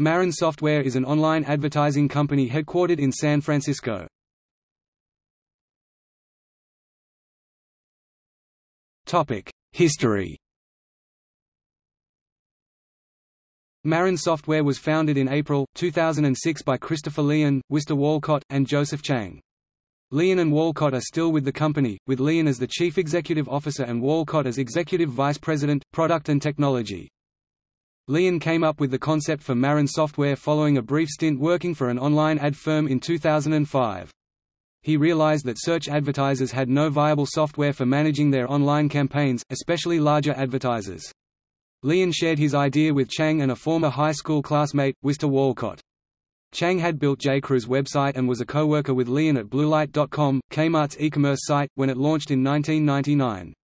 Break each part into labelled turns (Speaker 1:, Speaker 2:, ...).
Speaker 1: Marin Software is an online advertising company headquartered in San Francisco. History Marin Software was founded in April, 2006 by Christopher Lien, Wister Walcott, and Joseph Chang. Lien and Walcott are still with the company, with Lien as the Chief Executive Officer and Walcott as Executive Vice President, Product and Technology. Lien came up with the concept for Marin software following a brief stint working for an online ad firm in 2005. He realized that search advertisers had no viable software for managing their online campaigns, especially larger advertisers. Lien shared his idea with Chang and a former high school classmate, Wister Walcott. Chang had built J.Crew's website and was a co-worker with Lien at Bluelight.com, Kmart's e-commerce site, when it launched in 1999.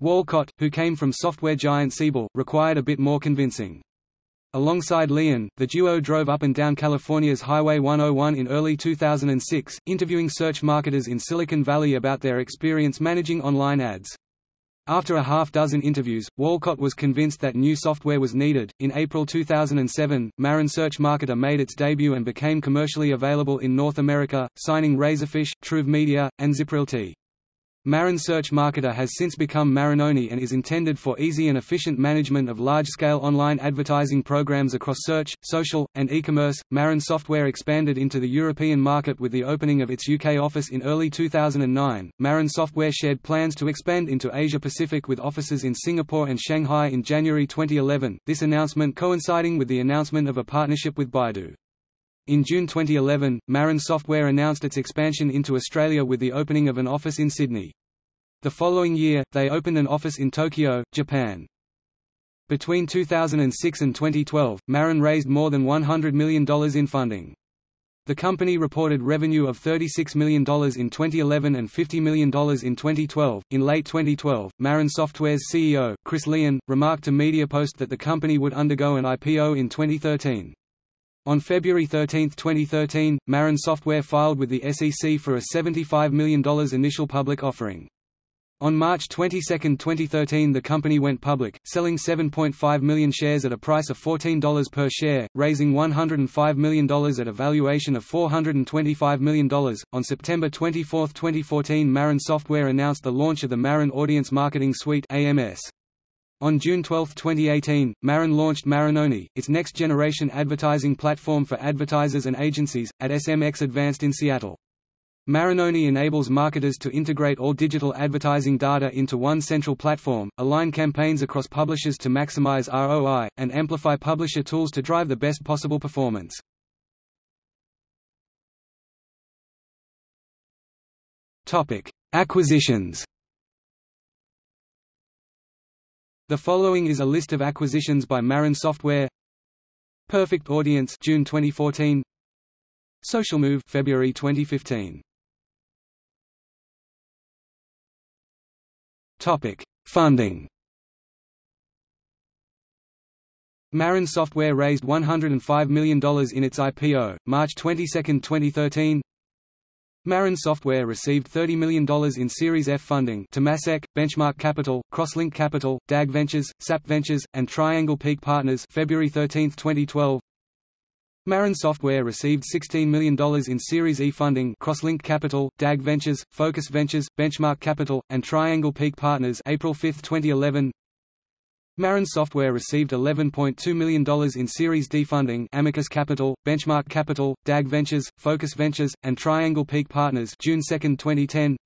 Speaker 1: Walcott, who came from software giant Siebel, required a bit more convincing. Alongside Lien, the duo drove up and down California's Highway 101 in early 2006, interviewing search marketers in Silicon Valley about their experience managing online ads. After a half-dozen interviews, Walcott was convinced that new software was needed. In April 2007, Marin Search Marketer made its debut and became commercially available in North America, signing Razorfish, Truve Media, and ZipRealty. Marin Search Marketer has since become MarinOne and is intended for easy and efficient management of large-scale online advertising programs across search, social, and e-commerce. Marin Software expanded into the European market with the opening of its UK office in early 2009. Marin Software shared plans to expand into Asia Pacific with offices in Singapore and Shanghai in January 2011. This announcement coinciding with the announcement of a partnership with Baidu. In June 2011, Marin Software announced its expansion into Australia with the opening of an office in Sydney. The following year, they opened an office in Tokyo, Japan. Between 2006 and 2012, Marin raised more than $100 million in funding. The company reported revenue of $36 million in 2011 and $50 million in 2012. In late 2012, Marin Software's CEO, Chris Lien, remarked to MediaPost that the company would undergo an IPO in 2013. On February 13, 2013, Marin Software filed with the SEC for a $75 million initial public offering. On March 22, 2013 the company went public, selling 7.5 million shares at a price of $14 per share, raising $105 million at a valuation of $425 million. On September 24, 2014 Marin Software announced the launch of the Marin Audience Marketing Suite AMS. On June 12, 2018, Marin launched MarinOne, its next-generation advertising platform for advertisers and agencies, at SMX Advanced in Seattle. MarinOne enables marketers to integrate all digital advertising data into one central platform, align campaigns across publishers to maximize ROI, and amplify publisher tools to drive the best possible performance. Acquisitions The following is a list of acquisitions by Marin Software. Perfect Audience June 2014. SocialMoov, February 2015. Topic: Funding. Marin Software raised $105 million in its IPO, March 22, 2013. Marin Software received $30 million in Series F funding Temasek, Benchmark Capital, Crosslink Capital, DAG Ventures, SAP Ventures, and Triangle Peak Partners February 13, 2012. Marin Software received $16 million in Series E funding Crosslink Capital, DAG Ventures, Focus Ventures, Benchmark Capital, and Triangle Peak Partners April 5, 2011. Marin Software received $11.2 million in Series D funding Amicus Capital, Benchmark Capital, DAG Ventures, Focus Ventures, and Triangle Peak Partners June 2, 2010.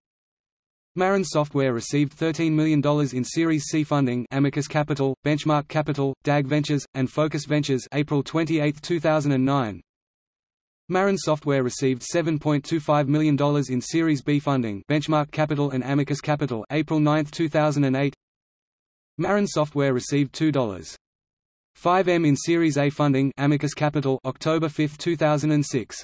Speaker 1: Marin Software received $13 million in Series C funding Amicus Capital, Benchmark Capital, DAG Ventures, and Focus Ventures April 28, 2009. Marin Software received $7.25 million in Series B funding Benchmark Capital and Amicus Capital April 9, 2008. Marin Software received $2.5 m in Series A funding Amicus Capital October 5, 2006.